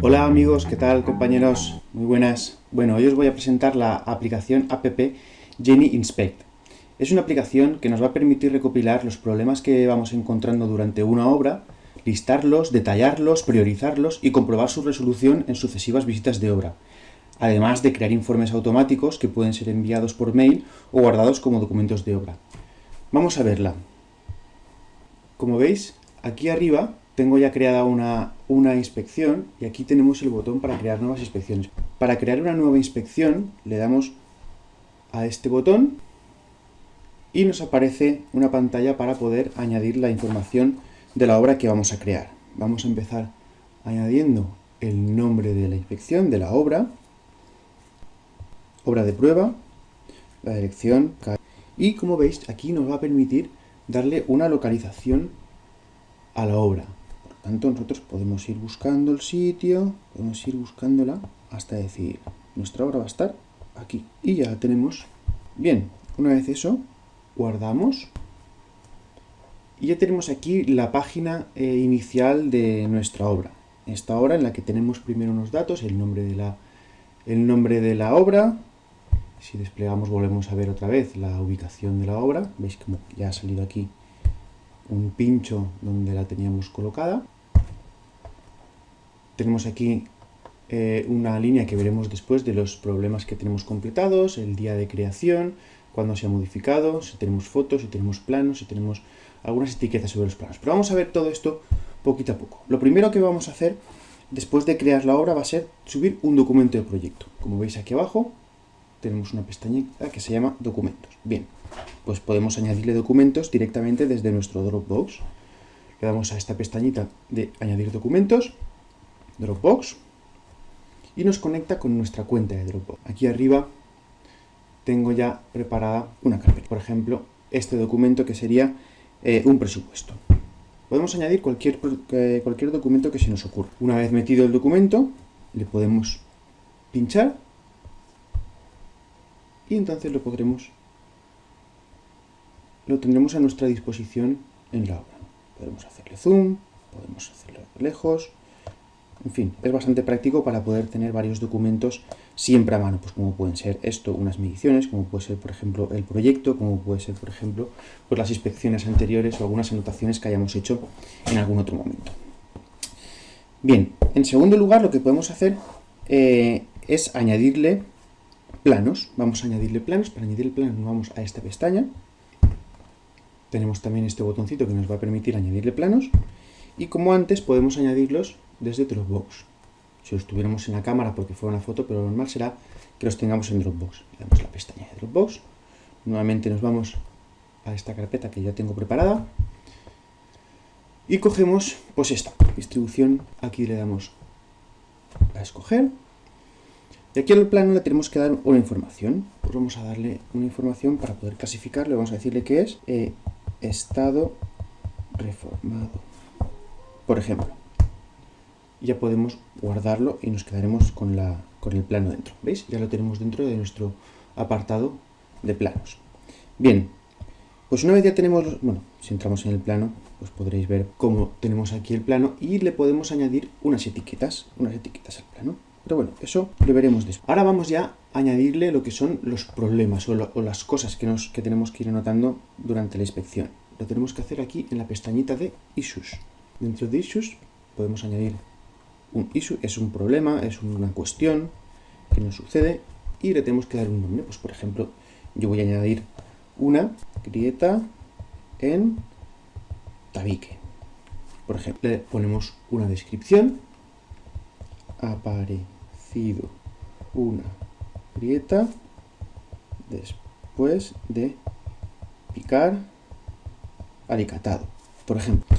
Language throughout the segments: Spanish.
Hola amigos, ¿qué tal compañeros? Muy buenas. Bueno, hoy os voy a presentar la aplicación app Jenny Inspect. Es una aplicación que nos va a permitir recopilar los problemas que vamos encontrando durante una obra, listarlos, detallarlos, priorizarlos y comprobar su resolución en sucesivas visitas de obra, además de crear informes automáticos que pueden ser enviados por mail o guardados como documentos de obra. Vamos a verla. Como veis, aquí arriba tengo ya creada una, una, inspección y aquí tenemos el botón para crear nuevas inspecciones. Para crear una nueva inspección le damos a este botón y nos aparece una pantalla para poder añadir la información de la obra que vamos a crear. Vamos a empezar añadiendo el nombre de la inspección, de la obra, obra de prueba, la dirección, y como veis aquí nos va a permitir darle una localización a la obra. Tanto, nosotros podemos ir buscando el sitio, podemos ir buscándola hasta decir, nuestra obra va a estar aquí. Y ya la tenemos. Bien, una vez eso, guardamos. Y ya tenemos aquí la página eh, inicial de nuestra obra. Esta obra en la que tenemos primero unos datos, el nombre de la, el nombre de la obra. Si desplegamos volvemos a ver otra vez la ubicación de la obra. Veis como ya ha salido aquí un pincho donde la teníamos colocada. Tenemos aquí eh, una línea que veremos después de los problemas que tenemos completados, el día de creación, cuándo se ha modificado, si tenemos fotos, si tenemos planos, si tenemos algunas etiquetas sobre los planos. Pero vamos a ver todo esto poquito a poco. Lo primero que vamos a hacer después de crear la obra va a ser subir un documento de proyecto. Como veis aquí abajo tenemos una pestañita que se llama documentos. Bien, pues podemos añadirle documentos directamente desde nuestro Dropbox. Le damos a esta pestañita de añadir documentos, Dropbox, y nos conecta con nuestra cuenta de Dropbox. Aquí arriba tengo ya preparada una carpeta. Por ejemplo, este documento que sería eh, un presupuesto. Podemos añadir cualquier, eh, cualquier documento que se nos ocurra. Una vez metido el documento, le podemos pinchar y entonces lo podremos lo tendremos a nuestra disposición en la obra. Podemos hacerle zoom, podemos hacerlo lejos, en fin, es bastante práctico para poder tener varios documentos siempre a mano, pues como pueden ser esto, unas mediciones, como puede ser, por ejemplo, el proyecto, como puede ser, por ejemplo, pues las inspecciones anteriores o algunas anotaciones que hayamos hecho en algún otro momento. Bien, en segundo lugar, lo que podemos hacer eh, es añadirle planos. Vamos a añadirle planos. Para añadir el plano nos vamos a esta pestaña. Tenemos también este botoncito que nos va a permitir añadirle planos. Y como antes, podemos añadirlos desde Dropbox. Si los tuviéramos en la cámara porque fuera una foto, pero lo normal será que los tengamos en Dropbox. Le damos la pestaña de Dropbox. Nuevamente nos vamos a esta carpeta que ya tengo preparada. Y cogemos, pues esta, distribución. Aquí le damos a escoger y aquí el plano le tenemos que dar una información. Pues vamos a darle una información para poder clasificarlo. Vamos a decirle que es eh, estado reformado. Por ejemplo. Ya podemos guardarlo y nos quedaremos con, la, con el plano dentro. ¿Veis? Ya lo tenemos dentro de nuestro apartado de planos. Bien, pues una vez ya tenemos, bueno, si entramos en el plano, pues podréis ver cómo tenemos aquí el plano y le podemos añadir unas etiquetas, unas etiquetas al plano. Pero bueno, eso lo veremos después. Ahora vamos ya a añadirle lo que son los problemas o, las cosas que, nos, que tenemos que ir anotando durante la inspección. Lo tenemos que hacer aquí en la pestañita de Issues. Dentro de Issues podemos añadir un es un problema, es una cuestión que nos sucede y le tenemos que dar un nombre. Pues por ejemplo, yo voy a añadir una grieta en tabique. Por ejemplo, le ponemos una descripción, aparece una grieta después de picar alicatado, por ejemplo.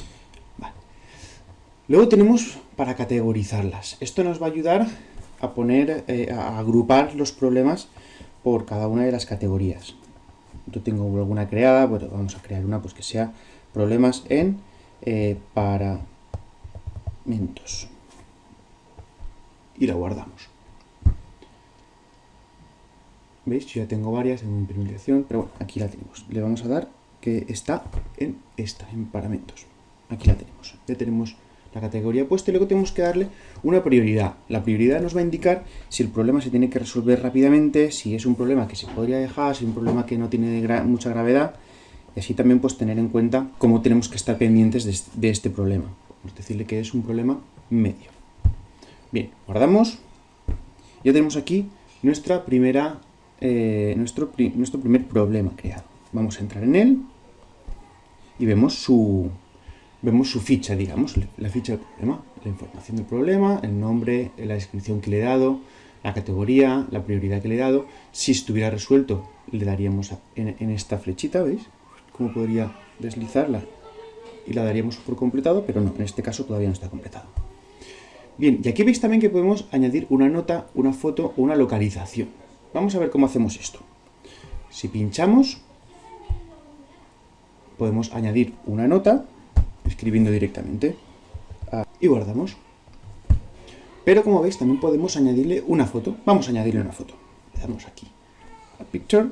Luego tenemos para categorizarlas. Esto nos va a ayudar a poner, eh, a agrupar los problemas por cada una de las categorías. Yo tengo alguna creada, bueno, vamos a crear una pues que sea problemas en eh, paramentos y la guardamos. ¿Veis? Ya tengo varias en mi implementación, pero bueno, aquí la tenemos. Le vamos a dar que está en esta, en paramentos. Aquí la tenemos. Ya tenemos la categoría puesta y luego tenemos que darle una prioridad. La prioridad nos va a indicar si el problema se tiene que resolver rápidamente, si es un problema que se podría dejar, si es un problema que no tiene mucha gravedad, y así también pues tener en cuenta cómo tenemos que estar pendientes de, este problema. A decirle que es un problema medio. Bien, guardamos. Ya tenemos aquí nuestra primera, eh, nuestro, nuestro primer problema creado. Vamos a entrar en él y vemos su, vemos su ficha, digamos, la ficha del problema, la información del problema, el nombre, la descripción que le he dado, la categoría, la prioridad que le he dado. Si estuviera resuelto, le daríamos en, esta flechita, ¿veis? Cómo podría deslizarla y la daríamos por completado, pero no, en este caso todavía no está completado. Bien, y aquí veis también que podemos añadir una nota, una foto o una localización. Vamos a ver cómo hacemos esto. Si pinchamos, podemos añadir una nota, escribiendo directamente, ah, y guardamos. Pero como veis, también podemos añadirle una foto. Vamos a añadirle una foto. Le damos aquí a Picture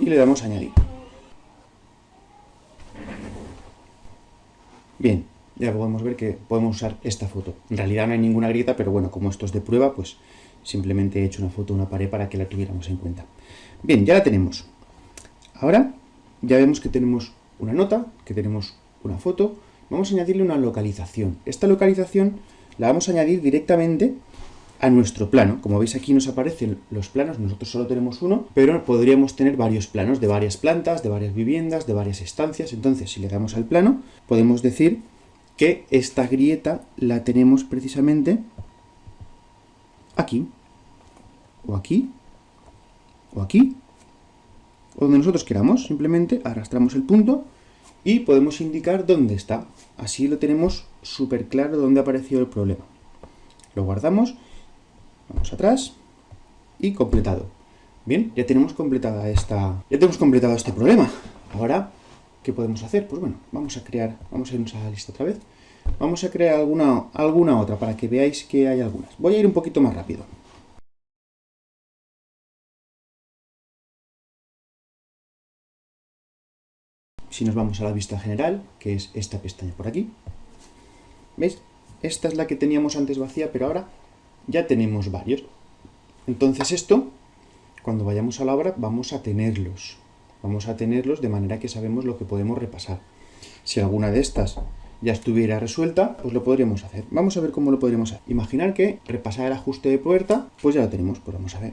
y le damos a añadir. Bien, ya podemos ver que podemos usar esta foto. En realidad no hay ninguna grieta, pero bueno, como esto es de prueba, pues simplemente he hecho una foto una pared para que la tuviéramos en cuenta. Bien, ya la tenemos. Ahora ya vemos que tenemos una nota, que tenemos una foto, vamos a añadirle una localización. Esta localización la vamos a añadir directamente a nuestro plano. Como veis aquí nos aparecen los planos, nosotros solo tenemos uno, pero podríamos tener varios planos de varias plantas, de varias viviendas, de varias estancias. Entonces, si le damos al plano, podemos decir que esta grieta la tenemos precisamente aquí, o aquí, o aquí, o donde nosotros queramos, simplemente arrastramos el punto y podemos indicar dónde está. Así lo tenemos súper claro dónde ha aparecido el problema. Lo guardamos, vamos atrás y completado. Bien, ya tenemos completada esta, ya tenemos completado este problema. Ahora, ¿qué podemos hacer? Pues bueno, vamos a crear, vamos a irnos a la lista otra vez. Vamos a crear alguna, alguna otra para que veáis que hay algunas. Voy a ir un poquito más rápido. Si nos vamos a la vista general, que es esta pestaña por aquí, ¿veis? Esta es la que teníamos antes vacía, pero ahora ya tenemos varios. Entonces esto, cuando vayamos a la obra, vamos a tenerlos. Vamos a tenerlos de manera que sabemos lo que podemos repasar. Si alguna de estas ya estuviera resuelta, pues lo podríamos hacer. Vamos a ver cómo lo podríamos hacer. Imaginar que repasar el ajuste de puerta, pues ya lo tenemos. Pues vamos a ver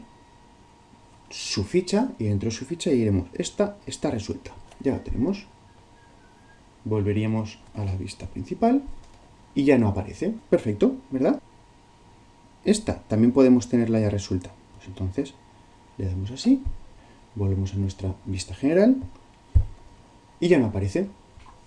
su ficha y dentro de su ficha diremos, esta está resuelta ya la tenemos. Volveríamos a la vista principal y ya no aparece. Perfecto, ¿verdad? Esta también podemos tenerla ya resuelta. Pues entonces le damos así, volvemos a nuestra vista general y ya no aparece.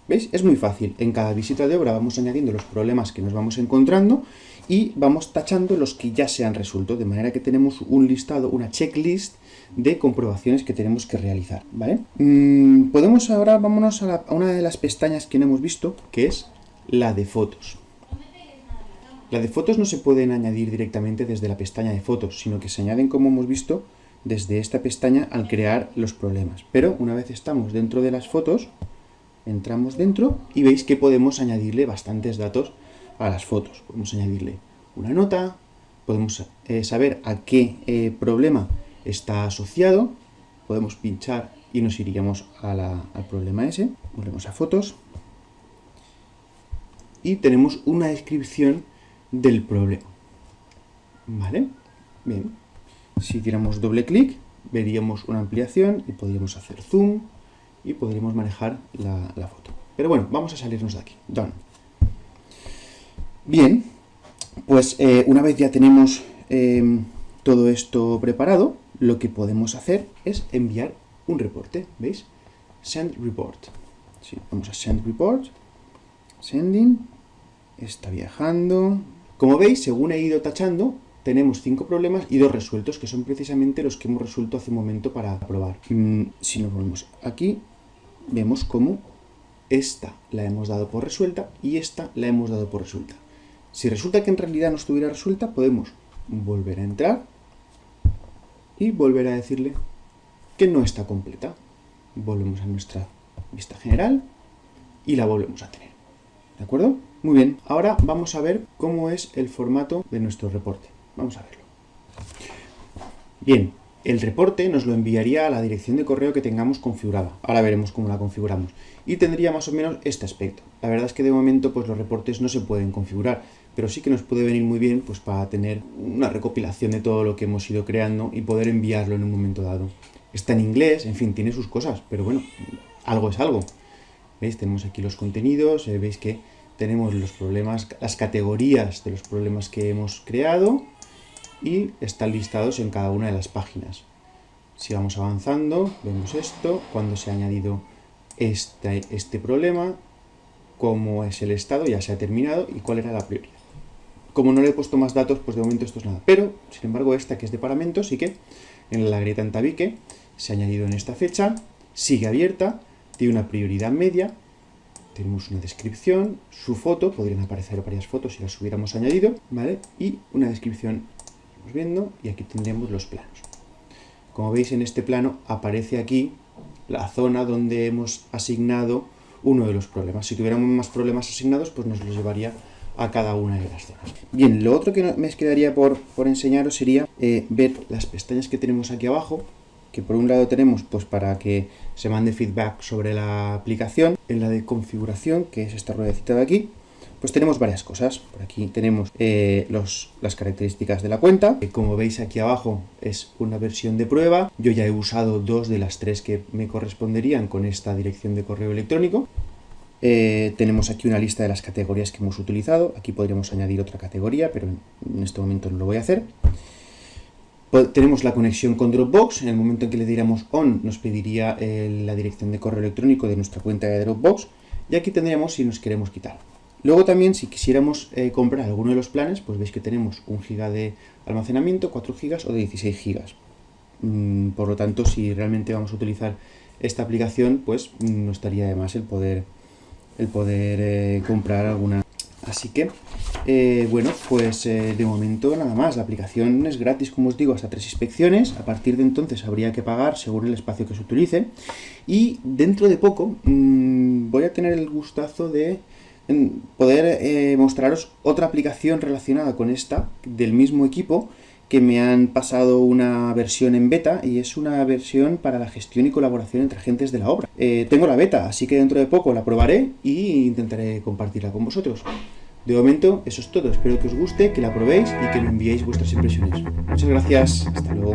¿Veis? Es muy fácil. En cada visita de obra vamos añadiendo los problemas que nos vamos encontrando y vamos tachando los que ya se han resuelto, de manera que tenemos un listado, una checklist de comprobaciones que tenemos que realizar, ¿vale? Mm, podemos ahora, vámonos a, una de las pestañas que no hemos visto, que es la de fotos. La de fotos no se pueden añadir directamente desde la pestaña de fotos, sino que se añaden, como hemos visto, desde esta pestaña al crear los problemas. Pero una vez estamos dentro de las fotos, entramos dentro y veis que podemos añadirle bastantes datos a las fotos. Podemos añadirle una nota, podemos eh, saber a qué eh, problema está asociado, podemos pinchar y nos iríamos al problema ese, volvemos a fotos y tenemos una descripción del problema. ¿Vale? Bien. Si tiramos doble clic, veríamos una ampliación y podríamos hacer zoom y podríamos manejar la, foto. Pero bueno, vamos a salirnos de aquí. Done. Bien, pues eh, una vez ya tenemos eh, todo esto preparado, lo que podemos hacer es enviar un reporte, ¿veis? Send report. vamos a send report, sending, está viajando. Como veis, según he ido tachando, tenemos cinco problemas y dos resueltos, que son precisamente los que hemos resuelto hace un momento para probar. Mm, si nos volvemos aquí, vemos cómo esta la hemos dado por resuelta y esta la hemos dado por resuelta. Si resulta que en realidad no estuviera resuelta, podemos volver a entrar y volver a decirle que no está completa. Volvemos a nuestra vista general y la volvemos a tener. ¿De acuerdo? Muy bien, ahora vamos a ver cómo es el formato de nuestro reporte. Vamos a verlo. Bien, el reporte nos lo enviaría a la dirección de correo que tengamos configurada. Ahora veremos cómo la configuramos. Y tendría más o menos este aspecto. La verdad es que de momento pues, los reportes no se pueden configurar, pero sí que nos puede venir muy bien pues, para tener una recopilación de todo lo que hemos ido creando y poder enviarlo en un momento dado. Está en inglés, en fin, tiene sus cosas, pero bueno, algo es algo. ¿Veis? Tenemos aquí los contenidos, eh, veis que tenemos los problemas, las categorías de los problemas que hemos creado, y están listados en cada una de las páginas. Si vamos avanzando, vemos esto, cuando se ha añadido este, este problema, cómo es el estado, ya se ha terminado y cuál era la prioridad. Como no le he puesto más datos, pues de momento esto es nada. Pero, sin embargo, esta que es de paramento, sí que en la grieta en tabique se ha añadido en esta fecha, sigue abierta, tiene una prioridad media, tenemos una descripción, su foto, podrían aparecer varias fotos si las hubiéramos añadido, ¿vale? Y una descripción viendo y aquí tendremos los planos. Como veis en este plano aparece aquí la zona donde hemos asignado uno de los problemas. Si tuviéramos más problemas asignados, pues nos los llevaría a cada una de las zonas. Bien, lo otro que me quedaría por, por enseñaros sería eh, ver las pestañas que tenemos aquí abajo, que por un lado tenemos pues para que se mande feedback sobre la aplicación, en la de configuración, que es esta ruedecita de aquí, pues tenemos varias cosas. Por aquí tenemos eh, las características de la cuenta. Como veis aquí abajo es una versión de prueba. Yo ya he usado dos de las tres que me corresponderían con esta dirección de correo electrónico. Eh, tenemos aquí una lista de las categorías que hemos utilizado. Aquí podríamos añadir otra categoría, pero en este momento no lo voy a hacer. Tenemos la conexión con Dropbox. En el momento en que le diéramos on, nos pediría eh, la dirección de correo electrónico de nuestra cuenta de Dropbox. Y aquí tendríamos si nos queremos quitar. Luego también, si quisiéramos eh, comprar alguno de los planes, pues veis que tenemos un giga de almacenamiento, 4 gigas o de 16 gigas. Mm, por lo tanto, si realmente vamos a utilizar esta aplicación, pues mm, no estaría de más el poder, el poder eh, comprar alguna. Así que, eh, bueno, pues de momento nada más. La aplicación es gratis, como os digo, hasta tres inspecciones. A partir de entonces habría que pagar según el espacio que se utilice. Y dentro de poco mmm, voy a tener el gustazo de poder eh, mostraros otra aplicación relacionada con esta, del mismo equipo, que me han pasado una versión en beta y es una versión para la gestión y colaboración entre agentes de la obra. Eh, tengo la beta, así que dentro de poco la probaré e intentaré compartirla con vosotros. De momento, eso es todo. Espero que os guste, que la probéis y que me enviéis vuestras impresiones. Muchas gracias. Hasta luego.